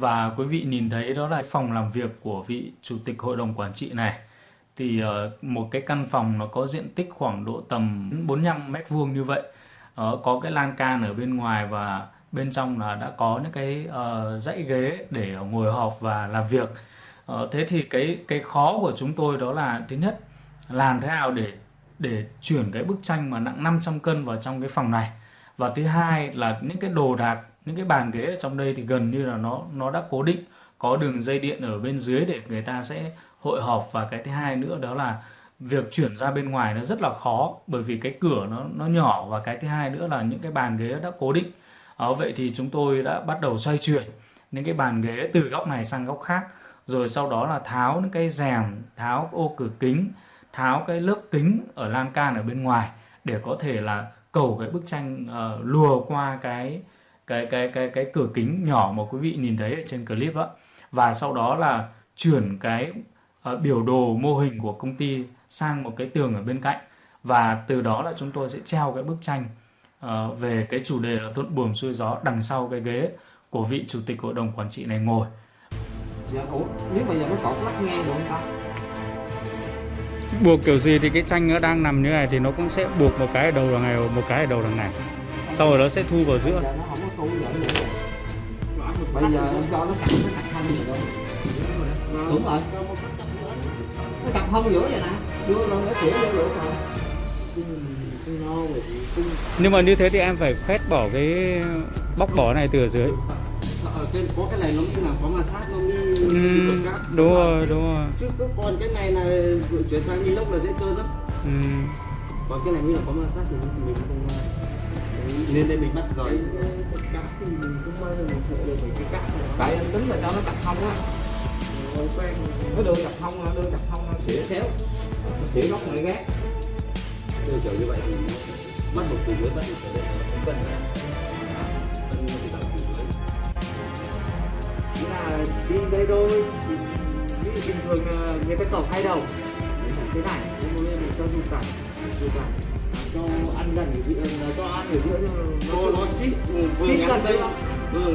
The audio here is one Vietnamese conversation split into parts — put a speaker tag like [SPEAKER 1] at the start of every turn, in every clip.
[SPEAKER 1] và quý vị nhìn thấy đó là phòng làm việc của vị chủ tịch hội đồng quản trị này. Thì ờ, một cái căn phòng nó có diện tích khoảng độ tầm 45 mét vuông như vậy. Ờ, có cái lan can ở bên ngoài và bên trong là đã có những cái ờ, dãy ghế để ngồi họp và làm việc. Thế thì cái cái khó của chúng tôi đó là, thứ nhất, làm thế nào để để chuyển cái bức tranh mà nặng 500 cân vào trong cái phòng này. Và thứ hai là những cái đồ đạc những cái bàn ghế ở trong đây thì gần như là nó nó đã cố định có đường dây điện ở bên dưới để người ta sẽ hội họp. Và cái thứ hai nữa đó là việc chuyển ra bên ngoài nó rất là khó bởi vì cái cửa nó nó nhỏ. Và cái thứ hai nữa là những cái bàn ghế đã cố định. Ở vậy thì chúng tôi đã bắt đầu xoay chuyển những cái bàn ghế từ góc này sang góc khác. Rồi sau đó là tháo những cái rèm tháo ô cửa kính tháo cái lớp kính ở lan can ở bên ngoài để có thể là cầu cái bức tranh uh, lùa qua cái cái cái cái cái cửa kính nhỏ mà quý vị nhìn thấy ở trên clip đó và sau đó là chuyển cái uh, biểu đồ mô hình của công ty sang một cái tường ở bên cạnh và từ đó là chúng tôi sẽ treo cái bức tranh uh, về cái chủ đề là thuận buồm xuôi gió đằng sau cái ghế của vị chủ tịch hội đồng quản trị này ngồi.
[SPEAKER 2] Dạ, ủa, nếu mà giờ nó cột lắc ngang được không ta?
[SPEAKER 1] buộc kiểu gì thì cái tranh nó đang nằm như này thì nó cũng sẽ buộc một cái ở đầu là ngày một cái ở đầu là ngày sau rồi nó sẽ thu vào giữa
[SPEAKER 2] Giờ nó không nữa. Bây giờ em cho nó cặp nó cặp không rồi. Đúng rồi. Nó cặp không giữa vậy nè. Đưa lên nó xỉu vô được rồi.
[SPEAKER 1] nhưng mà như thế thì em phải phét bỏ cái bóc bỏ này từ ở dưới
[SPEAKER 2] ở trên có cái này nó như là có ma sát nó như
[SPEAKER 1] ừ, đúng rồi đúng rồi
[SPEAKER 2] chứ cứ còn cái này là chuyển sang lông là dễ trơn lắm
[SPEAKER 1] ừ.
[SPEAKER 2] còn cái này như là có ma sát thì mình không nên đây mình bắt giỏi cát thì mình cũng may là mình sợ được mấy cái cát tại anh tính là cho nó cặp thông á. Nó đưa cặp thông đưa cặp thông nó xỉa xéo. Nó xỉa góc ngay gác đưa kiểu như vậy thì mất một từ dưới bắt được trở lên không cần là đi đây đôi đi bình thường người ta cọc hai đầu. Thế này nhưng mà mình cho dùng cả dùng cả cho ăn gần ở giữa cho ăn ở giữa nó nó xít vừa ngắn dây. Vừa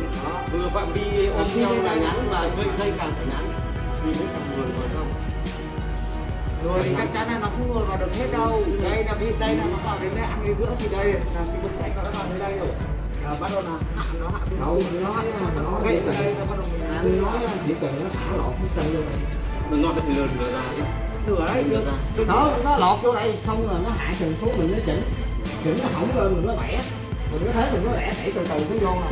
[SPEAKER 2] vừa phạm vi ôm nhau là ngắn và dây dây càng phải ngắn thì mới chẳng người vào trong. Rồi thì chắc chắn là nó không ngồi vào được hết đâu. Đây là vì đây là nó vào đến đây ăn ở giữa thì đây. Là cái bức tranh nó đã vào đến đây rồi. À, bắt đầu là hạ nó hạ đâu nó nó nó ở đây nó bắt đầu mình nói chỉ cần nó thả lọt cái tay luôn mình ngọt thì lừa lừa ra lừa đấy lừa ra. Nó nó lọt vô đây xong rồi nó hạ trần xuống mình nó chỉnh. Chỉnh nó hỏng lên mình nó bẻ. Mình có thế mình nó bẻ đẩy từ từ nó vô. Nè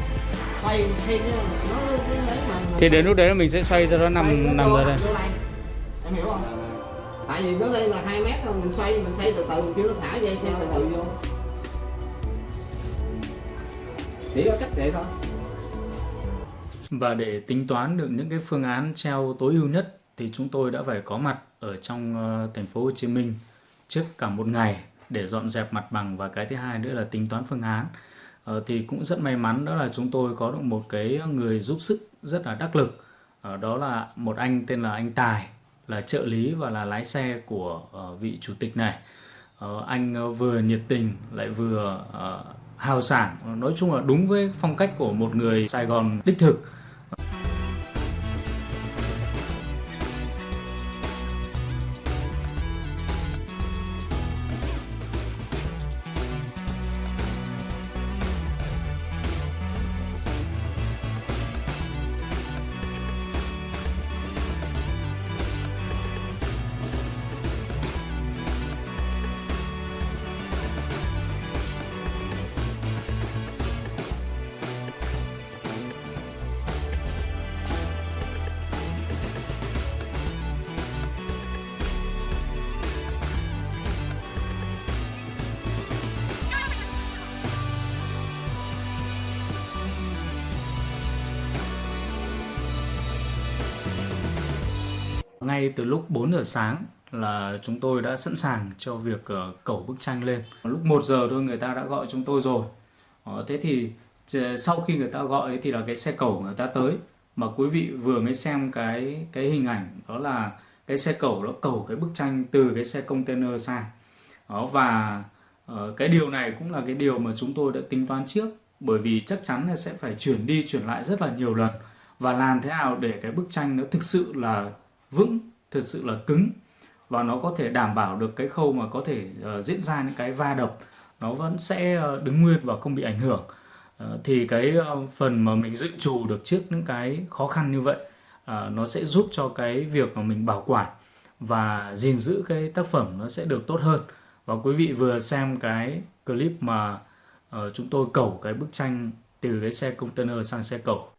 [SPEAKER 2] xoay xoay nó cái lấy mà
[SPEAKER 1] thì đến lúc đấy mình sẽ xoay cho nó nằm nằm ra đây.
[SPEAKER 2] em hiểu không? Tại vì nó đây là hai mét thôi mình xoay mình xoay từ từ mình kêu nó xả dây xoay từ từ vô. Chỉ có cách vậy thôi.
[SPEAKER 1] Và để tính toán được những cái phương án treo tối ưu nhất thì chúng tôi đã phải có mặt ở trong ờ, thành phố Hồ Chí Minh trước cả một ngày để dọn dẹp mặt bằng và cái thứ hai nữa là tính toán phương án. Ờ, thì cũng rất may mắn đó là chúng tôi có được một cái người giúp sức rất là đắc lực. Ờ, đó là một anh tên là anh Tài, là trợ lý và là lái xe của vị chủ tịch này. Anh vừa nhiệt tình lại vừa hào sảng. Nói chung là đúng với phong cách của một người Sài Gòn đích thực. Ngay từ lúc 4 giờ sáng là chúng tôi đã sẵn sàng cho việc ờ, uh, cẩu bức tranh lên. Lúc 1 giờ thôi người ta đã gọi chúng tôi rồi. Ờ, thế thì ờ, sau khi người ta gọi thì là cái xe cẩu người ta tới mà quý vị vừa mới xem cái cái hình ảnh đó là cái xe cẩu nó cẩu cái bức tranh từ cái xe container sang. Đó và uh, cái điều này cũng là cái điều mà chúng tôi đã tính toán trước bởi vì chắc chắn là sẽ phải chuyển đi chuyển lại rất là nhiều lần và làm thế nào để cái bức tranh nó thực sự là vững thực sự là cứng. Và nó có thể đảm bảo được cái khâu mà có thể uh, diễn ra những cái va đập nó vẫn sẽ uh, đứng nguyên và không bị ảnh hưởng. Uh, thì cái uh, phần mà mình dự trù được trước những cái khó khăn như vậy uh, nó sẽ giúp cho cái việc mà mình bảo quản và gìn giữ cái tác phẩm nó sẽ được tốt hơn. Và quý vị vừa xem cái clip mà uh, chúng tôi cẩu cái bức tranh từ cái xe container sang xe cẩu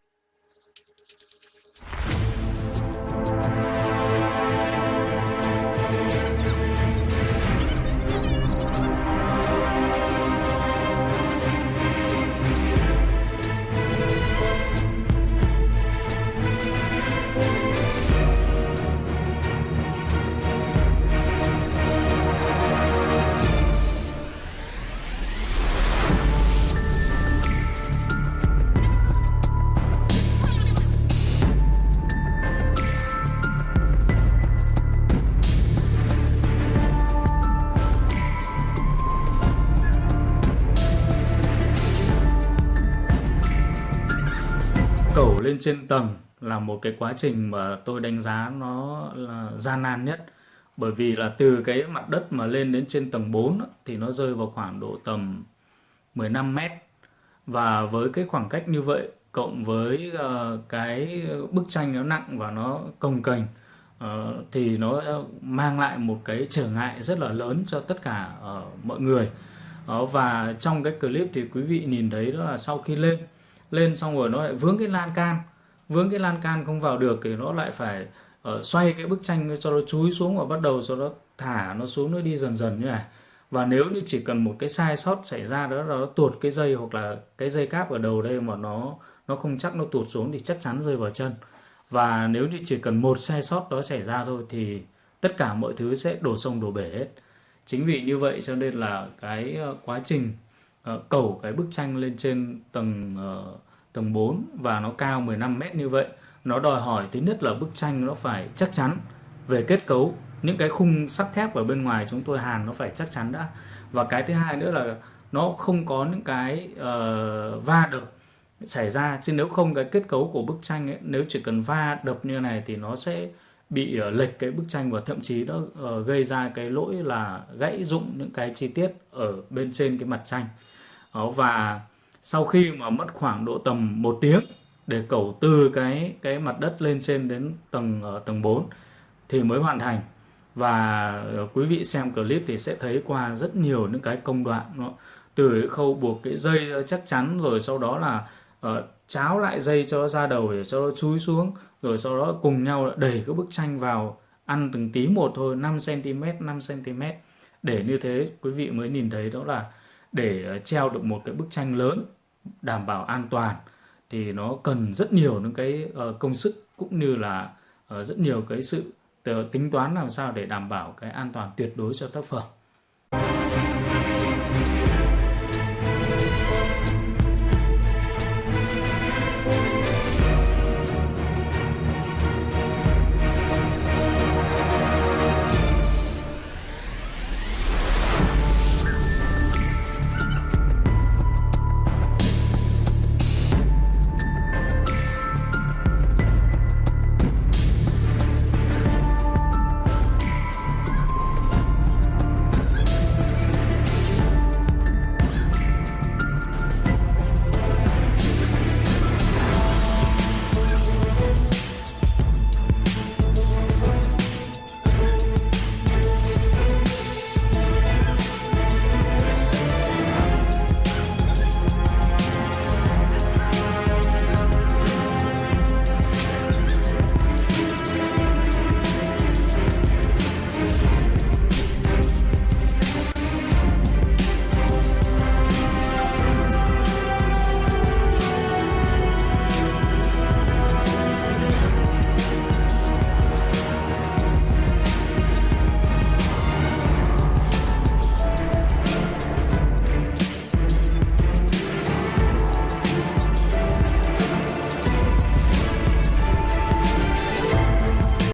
[SPEAKER 1] lên trên tầng là một cái quá trình mà tôi đánh giá nó là gian nan nhất. Bởi vì là từ cái mặt đất mà lên đến trên tầng 4 thì nó rơi vào khoảng độ tầm 15 mét. Và với cái khoảng cách như vậy cộng với uh, cái bức tranh nó nặng và nó cồng kềnh uh, thì nó mang lại một cái trở ngại rất là lớn cho tất cả uh, mọi người. Uh, và trong cái clip thì quý vị nhìn thấy đó là sau khi lên lên xong rồi nó lại vướng cái lan can. Vướng cái lan can không vào được thì nó lại phải uh, xoay cái bức tranh cho nó chúi xuống và bắt đầu cho nó thả nó xuống nó đi dần dần như này. Và nếu như chỉ cần một cái sai sót xảy ra đó là nó tuột cái dây hoặc là cái dây cáp ở đầu đây mà nó nó không chắc nó tuột xuống thì chắc chắn rơi vào chân. Và nếu như chỉ cần một sai sót đó xảy ra thôi thì tất cả mọi thứ sẽ đổ sông đổ bể hết. Chính vì như vậy cho nên là cái ờ, quá trình Ờ, uh, cẩu cái bức tranh lên trên tầng uh, tầng 4 và nó cao 15 mét như vậy. Nó đòi hỏi thứ nhất là bức tranh nó phải chắc chắn về kết cấu. Những cái khung sắt thép ở bên ngoài chúng tôi hàn nó phải chắc chắn đã. Và cái thứ hai nữa là nó không có những cái uh, va đập xảy ra. Chứ nếu không cái kết cấu của bức tranh ấy, nếu chỉ cần va đập như này thì nó sẽ bị uh, lệch cái bức tranh và thậm chí nó uh, gây ra cái lỗi là gãy rụng những cái chi tiết ở bên trên cái mặt tranh đó, và sau khi mà mất khoảng độ tầm một tiếng để cẩu từ cái cái mặt đất lên trên đến tầng uh, tầng 4 thì mới hoàn thành. Và uh, quý vị xem clip thì sẽ thấy qua rất nhiều những cái công đoạn nó từ khâu buộc cái dây chắc chắn rồi sau đó là uh, cháo lại dây cho ra đầu để cho nó chúi xuống rồi sau đó cùng nhau đẩy cái bức tranh vào ăn từng tí một thôi 5 cm 5 cm để như thế quý vị mới nhìn thấy đó là để ờ, treo được một cái bức tranh lớn đảm bảo an toàn thì nó cần rất nhiều những cái ờ, công sức cũng như là ờ, rất nhiều cái sự tính toán làm sao để đảm bảo cái an toàn tuyệt đối cho tác phẩm.